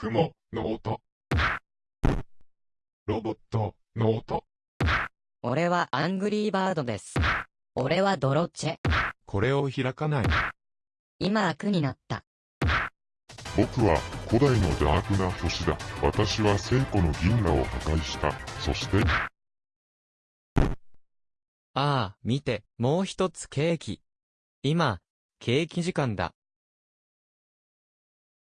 雲の音。ロボットの音。俺はアングリーバードです。俺はドロッチェ。これを開かない。今悪になった。僕は古代のダークな星だ。私は聖子の銀河を破壊した。そして、ああ、見て、もう一つケーキ。今、ケーキ時間だ。